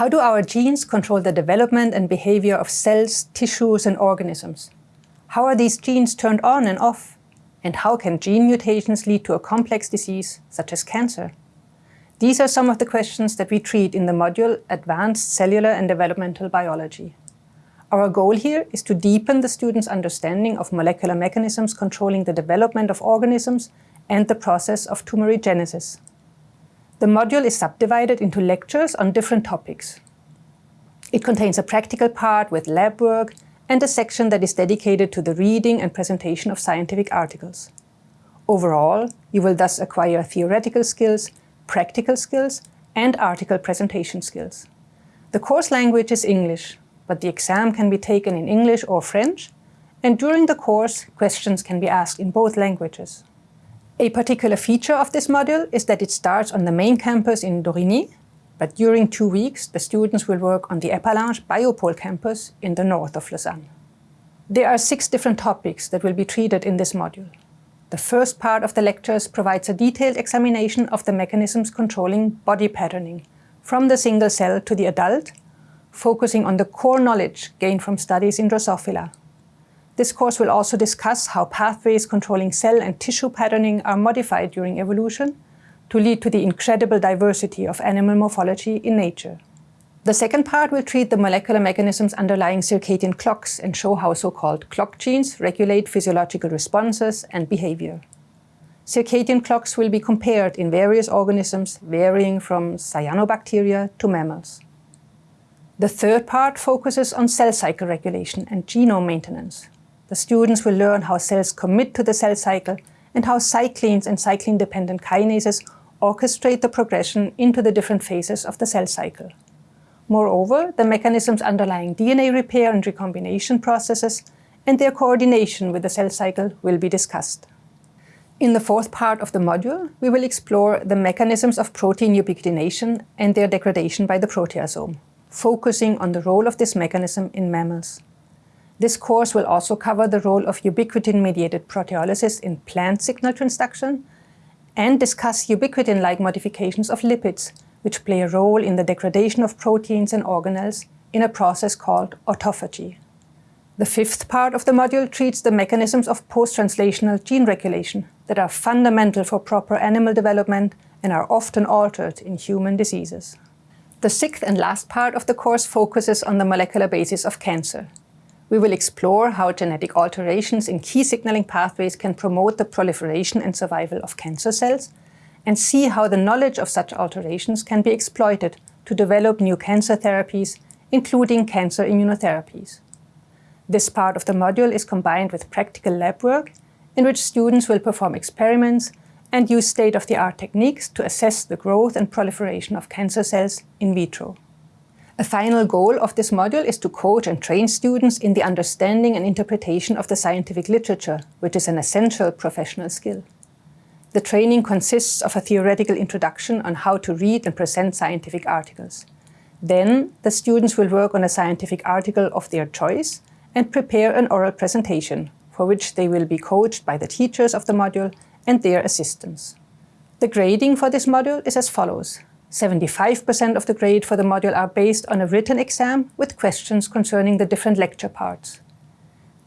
How do our genes control the development and behavior of cells, tissues, and organisms? How are these genes turned on and off? And how can gene mutations lead to a complex disease, such as cancer? These are some of the questions that we treat in the module Advanced Cellular and Developmental Biology. Our goal here is to deepen the students' understanding of molecular mechanisms controlling the development of organisms and the process of tumorigenesis. The module is subdivided into lectures on different topics. It contains a practical part with lab work and a section that is dedicated to the reading and presentation of scientific articles. Overall, you will thus acquire theoretical skills, practical skills, and article presentation skills. The course language is English, but the exam can be taken in English or French, and during the course, questions can be asked in both languages. A particular feature of this module is that it starts on the main campus in Dorigny, but during two weeks the students will work on the Epalinges Biopole campus in the north of Lausanne. There are six different topics that will be treated in this module. The first part of the lectures provides a detailed examination of the mechanisms controlling body patterning, from the single cell to the adult, focusing on the core knowledge gained from studies in Drosophila. This course will also discuss how pathways controlling cell and tissue patterning are modified during evolution to lead to the incredible diversity of animal morphology in nature. The second part will treat the molecular mechanisms underlying circadian clocks and show how so-called clock genes regulate physiological responses and behavior. Circadian clocks will be compared in various organisms varying from cyanobacteria to mammals. The third part focuses on cell cycle regulation and genome maintenance, the students will learn how cells commit to the cell cycle and how cyclins and cyclin-dependent kinases orchestrate the progression into the different phases of the cell cycle. Moreover, the mechanisms underlying DNA repair and recombination processes and their coordination with the cell cycle will be discussed. In the fourth part of the module, we will explore the mechanisms of protein ubiquitination and their degradation by the proteasome, focusing on the role of this mechanism in mammals. This course will also cover the role of ubiquitin-mediated proteolysis in plant signal transduction and discuss ubiquitin-like modifications of lipids, which play a role in the degradation of proteins and organelles in a process called autophagy. The fifth part of the module treats the mechanisms of post-translational gene regulation that are fundamental for proper animal development and are often altered in human diseases. The sixth and last part of the course focuses on the molecular basis of cancer, we will explore how genetic alterations in key signaling pathways can promote the proliferation and survival of cancer cells, and see how the knowledge of such alterations can be exploited to develop new cancer therapies, including cancer immunotherapies. This part of the module is combined with practical lab work, in which students will perform experiments and use state-of-the-art techniques to assess the growth and proliferation of cancer cells in vitro. A final goal of this module is to coach and train students in the understanding and interpretation of the scientific literature, which is an essential professional skill. The training consists of a theoretical introduction on how to read and present scientific articles. Then, the students will work on a scientific article of their choice and prepare an oral presentation, for which they will be coached by the teachers of the module and their assistants. The grading for this module is as follows. 75% of the grade for the module are based on a written exam with questions concerning the different lecture parts.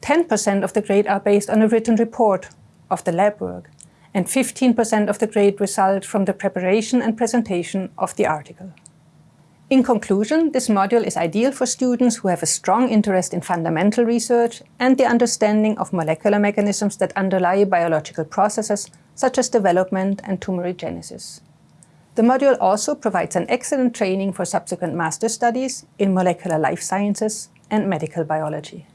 10% of the grade are based on a written report of the lab work, and 15% of the grade result from the preparation and presentation of the article. In conclusion, this module is ideal for students who have a strong interest in fundamental research and the understanding of molecular mechanisms that underlie biological processes such as development and tumorigenesis. The module also provides an excellent training for subsequent master studies in molecular life sciences and medical biology.